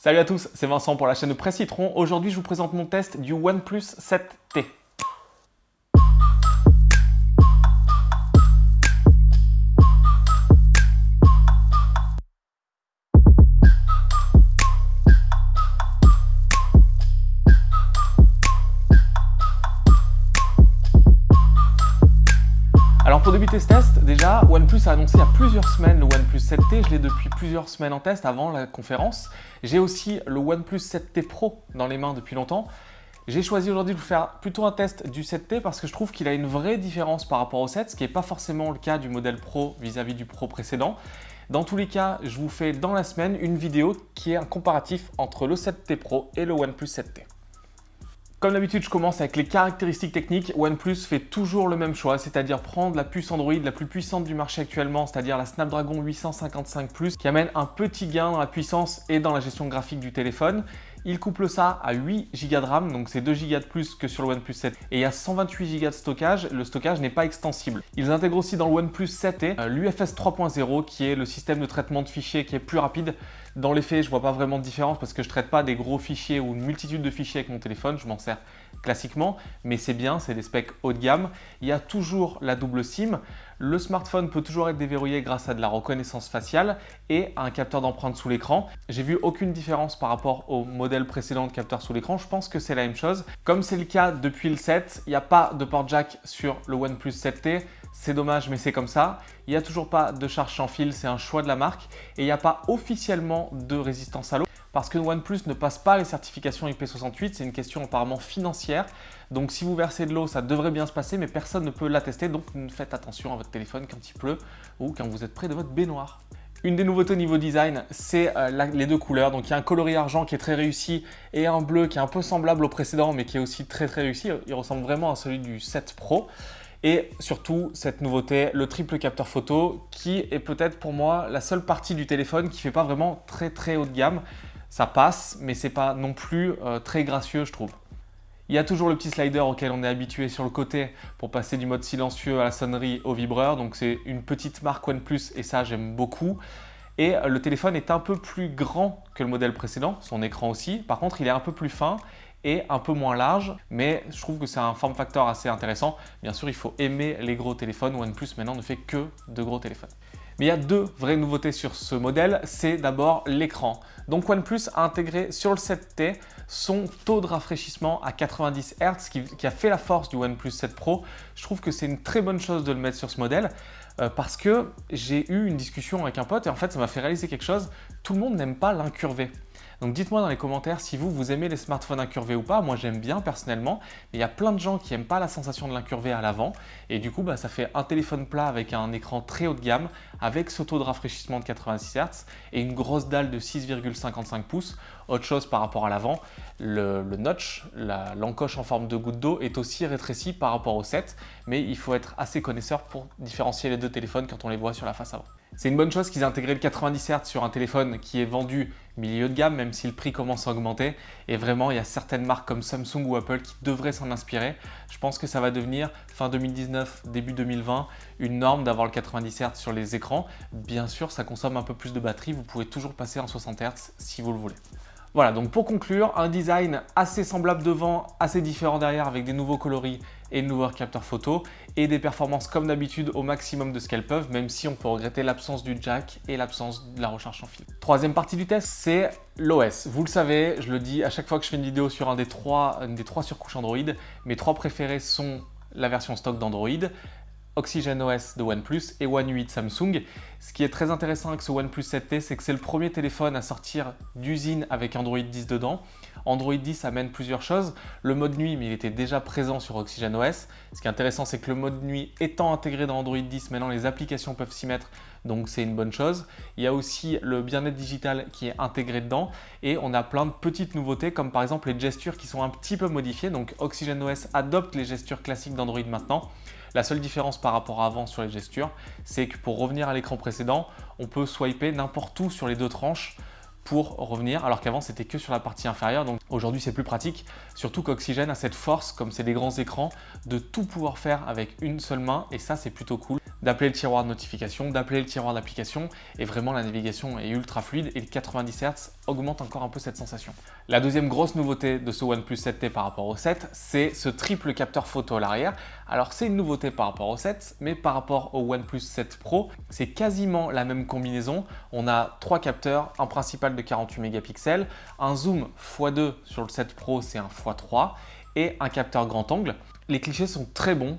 Salut à tous, c'est Vincent pour la chaîne Presse Citron. Aujourd'hui, je vous présente mon test du OnePlus 7T. Pour débuter ce test, déjà, OnePlus a annoncé il y a plusieurs semaines le OnePlus 7T. Je l'ai depuis plusieurs semaines en test avant la conférence. J'ai aussi le OnePlus 7T Pro dans les mains depuis longtemps. J'ai choisi aujourd'hui de vous faire plutôt un test du 7T parce que je trouve qu'il a une vraie différence par rapport au 7, ce qui n'est pas forcément le cas du modèle Pro vis-à-vis du Pro précédent. Dans tous les cas, je vous fais dans la semaine une vidéo qui est un comparatif entre le 7T Pro et le OnePlus 7T. Comme d'habitude, je commence avec les caractéristiques techniques. OnePlus fait toujours le même choix, c'est-à-dire prendre la puce Android la plus puissante du marché actuellement, c'est-à-dire la Snapdragon 855 Plus, qui amène un petit gain dans la puissance et dans la gestion graphique du téléphone. Il couple ça à 8 Go de RAM, donc c'est 2 Go de plus que sur le OnePlus 7. Et il y a 128 Go de stockage, le stockage n'est pas extensible. Ils intègrent aussi dans le OnePlus 7 l'UFS 3.0 qui est le système de traitement de fichiers qui est plus rapide. Dans les faits, je vois pas vraiment de différence parce que je traite pas des gros fichiers ou une multitude de fichiers avec mon téléphone, je m'en sers classiquement, mais c'est bien, c'est des specs haut de gamme. Il y a toujours la double SIM. Le smartphone peut toujours être déverrouillé grâce à de la reconnaissance faciale et un capteur d'empreinte sous l'écran. J'ai vu aucune différence par rapport au modèle précédent de capteur sous l'écran. Je pense que c'est la même chose. Comme c'est le cas depuis le 7, il n'y a pas de port jack sur le OnePlus 7T. C'est dommage, mais c'est comme ça. Il n'y a toujours pas de charge sans fil, c'est un choix de la marque. Et il n'y a pas officiellement de résistance à l'eau parce que OnePlus ne passe pas les certifications IP68. C'est une question apparemment financière. Donc si vous versez de l'eau, ça devrait bien se passer, mais personne ne peut l'attester. Donc faites attention à votre téléphone quand il pleut ou quand vous êtes près de votre baignoire. Une des nouveautés au niveau design, c'est euh, les deux couleurs. Donc il y a un coloris argent qui est très réussi et un bleu qui est un peu semblable au précédent mais qui est aussi très très réussi. Il ressemble vraiment à celui du 7 Pro. Et surtout, cette nouveauté, le triple capteur photo qui est peut-être pour moi la seule partie du téléphone qui ne fait pas vraiment très très haut de gamme. Ça passe, mais c'est pas non plus euh, très gracieux, je trouve. Il y a toujours le petit slider auquel on est habitué sur le côté pour passer du mode silencieux à la sonnerie au vibreur. Donc c'est une petite marque OnePlus et ça j'aime beaucoup. Et euh, le téléphone est un peu plus grand que le modèle précédent, son écran aussi. Par contre, il est un peu plus fin et un peu moins large, mais je trouve que c'est un form factor assez intéressant. Bien sûr, il faut aimer les gros téléphones. OnePlus maintenant ne fait que de gros téléphones. Mais il y a deux vraies nouveautés sur ce modèle. C'est d'abord l'écran. Donc OnePlus a intégré sur le 7T son taux de rafraîchissement à 90 Hz qui, a fait la force du OnePlus 7 Pro. Je trouve que c'est une très bonne chose de le mettre sur ce modèle euh, parce que j'ai eu une discussion avec un pote et en fait ça m'a fait réaliser quelque chose. Tout le monde n'aime pas l'incurvé. Donc dites-moi dans les commentaires si vous, vous aimez les smartphones incurvés ou pas. Moi, j'aime bien personnellement, mais il y a plein de gens qui n'aiment pas la sensation de l'incurvé à l'avant. Et du coup, bah, ça fait un téléphone plat avec un écran très haut de gamme, avec ce taux de rafraîchissement de 86 Hz et une grosse dalle de 6,55 pouces. Autre chose par rapport à l'avant, le, notch, l'encoche en forme de goutte d'eau est aussi rétréci par rapport au 7, mais il faut être assez connaisseur pour différencier les deux téléphones quand on les voit sur la face avant. C'est une bonne chose qu'ils aient intégré le 90 Hz sur un téléphone qui est vendu milieu de gamme, même si le prix commence à augmenter. Et vraiment, il y a certaines marques comme Samsung ou Apple qui devraient s'en inspirer. Je pense que ça va devenir, fin 2019, début 2020, une norme d'avoir le 90 Hz sur les écrans. Bien sûr, ça consomme un peu plus de batterie. Vous pouvez toujours passer en 60 Hz si vous le voulez. Voilà, donc pour conclure, un design assez semblable devant, assez différent derrière avec des nouveaux coloris et de nouveaux capteurs photo et des performances comme d'habitude au maximum de ce qu'elles peuvent, même si on peut regretter l'absence du jack et l'absence de la recharge sans fil. Troisième partie du test, c'est l'OS. Vous le savez, je le dis à chaque fois que je fais une vidéo sur un des trois, une des trois surcouches Android, mes trois préférés sont la version stock d'Android, Oxygen OS de OnePlus et One UI de Samsung. Ce qui est très intéressant avec ce OnePlus 7T, c'est que c'est le premier téléphone à sortir d'usine avec Android 10 dedans. Android 10 amène plusieurs choses. Le mode nuit, mais il était déjà présent sur Oxygen OS. Ce qui est intéressant, c'est que le mode nuit étant intégré dans Android 10, maintenant les applications peuvent s'y mettre, donc c'est une bonne chose. Il y a aussi le bien-être digital qui est intégré dedans et on a plein de petites nouveautés comme par exemple les gestures qui sont un petit peu modifiées. Donc Oxygen OS adopte les gestures classiques d'Android maintenant. La seule différence par rapport à avant sur les gestures, c'est que pour revenir à l'écran précédent, on peut swiper n'importe où sur les deux tranches pour revenir, alors qu'avant c'était que sur la partie inférieure. Donc aujourd'hui c'est plus pratique, surtout qu'Oxygène a cette force, comme c'est des grands écrans, de tout pouvoir faire avec une seule main et ça c'est plutôt cool. D'appeler le tiroir de notification, d'appeler le tiroir d'application et vraiment la navigation est ultra fluide et le 90 Hz augmente encore un peu cette sensation. La deuxième grosse nouveauté de ce OnePlus 7T par rapport au 7, c'est ce triple capteur photo à l'arrière. Alors c'est une nouveauté par rapport au 7, mais par rapport au OnePlus 7 Pro, c'est quasiment la même combinaison. On a trois capteurs, un principal de 48 mégapixels, un zoom x2 sur le 7 Pro, c'est un x3 et un capteur grand angle. Les clichés sont très bons,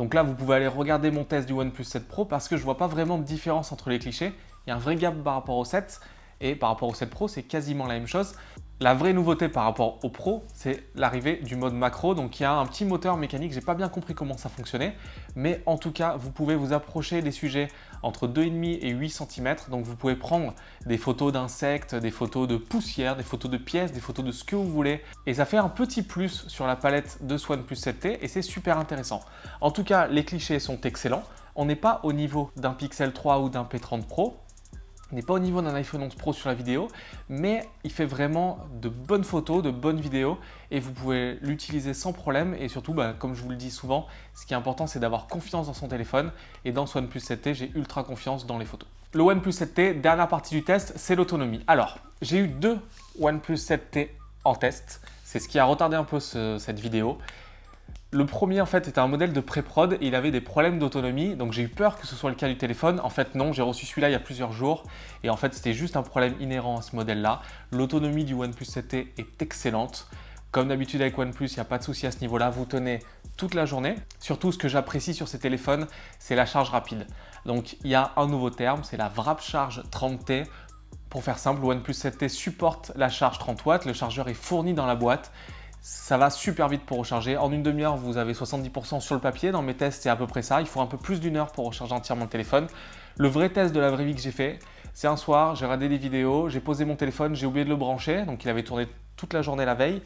donc là, vous pouvez aller regarder mon test du OnePlus 7 Pro parce que je ne vois pas vraiment de différence entre les clichés. Il y a un vrai gap par rapport au 7 et par rapport au 7 Pro, c'est quasiment la même chose. La vraie nouveauté par rapport au Pro, c'est l'arrivée du mode macro. Donc il y a un petit moteur mécanique, j'ai pas bien compris comment ça fonctionnait, mais en tout cas, vous pouvez vous approcher des sujets entre 2,5 et 8 cm. Donc vous pouvez prendre des photos d'insectes, des photos de poussière, des photos de pièces, des photos de ce que vous voulez. Et ça fait un petit plus sur la palette de ce OnePlus 7T et c'est super intéressant. En tout cas, les clichés sont excellents. On n'est pas au niveau d'un Pixel 3 ou d'un P30 Pro, n'est pas au niveau d'un iPhone 11 Pro sur la vidéo, mais il fait vraiment de bonnes photos, de bonnes vidéos et vous pouvez l'utiliser sans problème et surtout, bah, comme je vous le dis souvent, ce qui est important c'est d'avoir confiance dans son téléphone et dans ce OnePlus 7T, j'ai ultra confiance dans les photos. Le OnePlus 7T, dernière partie du test, c'est l'autonomie. Alors, j'ai eu deux OnePlus 7T en test, c'est ce qui a retardé un peu cette vidéo. Le premier en fait était un modèle de pré-prod et il avait des problèmes d'autonomie donc j'ai eu peur que ce soit le cas du téléphone. En fait non, j'ai reçu celui-là il y a plusieurs jours et en fait c'était juste un problème inhérent à ce modèle-là. L'autonomie du OnePlus 7T est excellente. Comme d'habitude avec OnePlus, il n'y a pas de souci à ce niveau-là, vous tenez toute la journée. Surtout ce que j'apprécie sur ces téléphones, c'est la charge rapide. Donc il y a un nouveau terme, c'est la Wrap Charge 30T. Pour faire simple, le OnePlus 7T supporte la charge 30 watts, le chargeur est fourni dans la boîte ça va super vite pour recharger. En une demi-heure, vous avez 70% sur le papier. Dans mes tests, c'est à peu près ça. Il faut un peu plus d'une heure pour recharger entièrement le téléphone. Le vrai test de la vraie vie que j'ai fait, c'est un soir, j'ai regardé des vidéos, j'ai posé mon téléphone, j'ai oublié de le brancher. Donc, il avait tourné toute la journée la veille.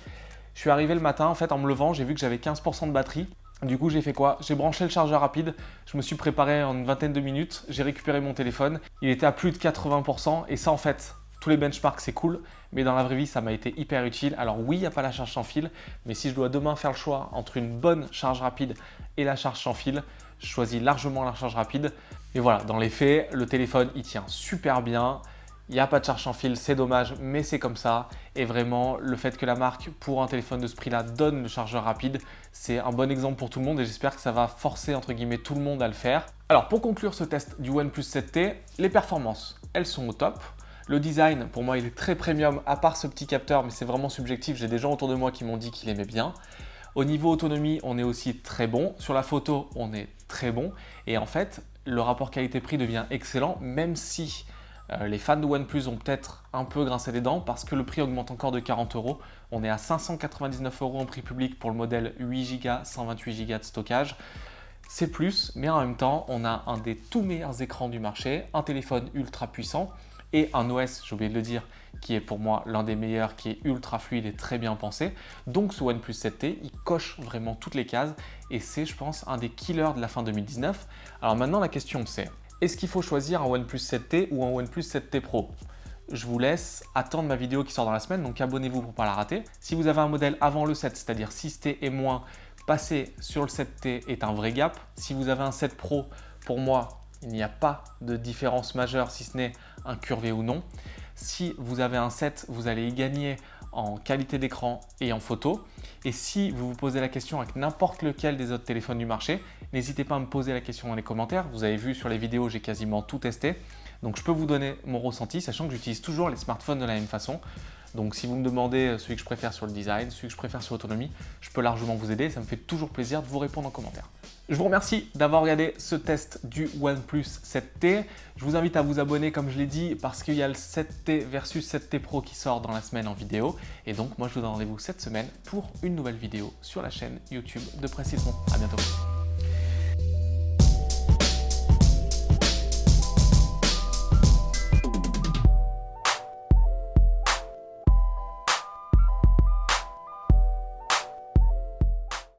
Je suis arrivé le matin, en fait, en me levant, j'ai vu que j'avais 15% de batterie. Du coup, j'ai fait quoi? J'ai branché le chargeur rapide, je me suis préparé en une vingtaine de minutes, j'ai récupéré mon téléphone. Il était à plus de 80% et ça, en fait, les benchmarks, c'est cool, mais dans la vraie vie, ça m'a été hyper utile. Alors oui, il n'y a pas la charge sans fil, mais si je dois demain faire le choix entre une bonne charge rapide et la charge sans fil, je choisis largement la charge rapide. Et voilà, dans les faits, le téléphone, il tient super bien. Il n'y a pas de charge sans fil, c'est dommage, mais c'est comme ça. Et vraiment, le fait que la marque, pour un téléphone de ce prix-là, donne le chargeur rapide, c'est un bon exemple pour tout le monde et j'espère que ça va forcer, entre guillemets, tout le monde à le faire. Alors, pour conclure ce test du OnePlus 7T, les performances, elles sont au top. Le design, pour moi, il est très premium, à part ce petit capteur, mais c'est vraiment subjectif. J'ai des gens autour de moi qui m'ont dit qu'ils aimaient bien. Au niveau autonomie, on est aussi très bon. Sur la photo, on est très bon. Et en fait, le rapport qualité-prix devient excellent, même si euh, les fans de OnePlus ont peut-être un peu grincé les dents parce que le prix augmente encore de 40 euros. On est à 599 euros en prix public pour le modèle 8 Go, 128 Go de stockage. C'est plus, mais en même temps, on a un des tout meilleurs écrans du marché, un téléphone ultra puissant et un OS, j'ai oublié de le dire, qui est pour moi l'un des meilleurs, qui est ultra fluide et très bien pensé. Donc ce OnePlus 7T, il coche vraiment toutes les cases et c'est, je pense, un des killers de la fin 2019. Alors maintenant, la question c'est, est-ce qu'il faut choisir un OnePlus 7T ou un OnePlus 7T Pro? Je vous laisse attendre ma vidéo qui sort dans la semaine, donc abonnez-vous pour ne pas la rater. Si vous avez un modèle avant le 7, c'est-à-dire 6T et moins, passer sur le 7T est un vrai gap. Si vous avez un 7 Pro, pour moi, il n'y a pas de différence majeure si ce n'est un curvé ou non. Si vous avez un 7, vous allez y gagner en qualité d'écran et en photo. Et si vous vous posez la question avec n'importe lequel des autres téléphones du marché, n'hésitez pas à me poser la question dans les commentaires. Vous avez vu sur les vidéos, j'ai quasiment tout testé. Donc je peux vous donner mon ressenti, sachant que j'utilise toujours les smartphones de la même façon. Donc si vous me demandez celui que je préfère sur le design, celui que je préfère sur l'autonomie, je peux largement vous aider. Ça me fait toujours plaisir de vous répondre en commentaire. Je vous remercie d'avoir regardé ce test du OnePlus 7T. Je vous invite à vous abonner comme je l'ai dit parce qu'il y a le 7T versus 7T Pro qui sort dans la semaine en vidéo. Et donc moi je vous donne rendez-vous cette semaine pour une nouvelle vidéo sur la chaîne YouTube de Précision. À bientôt.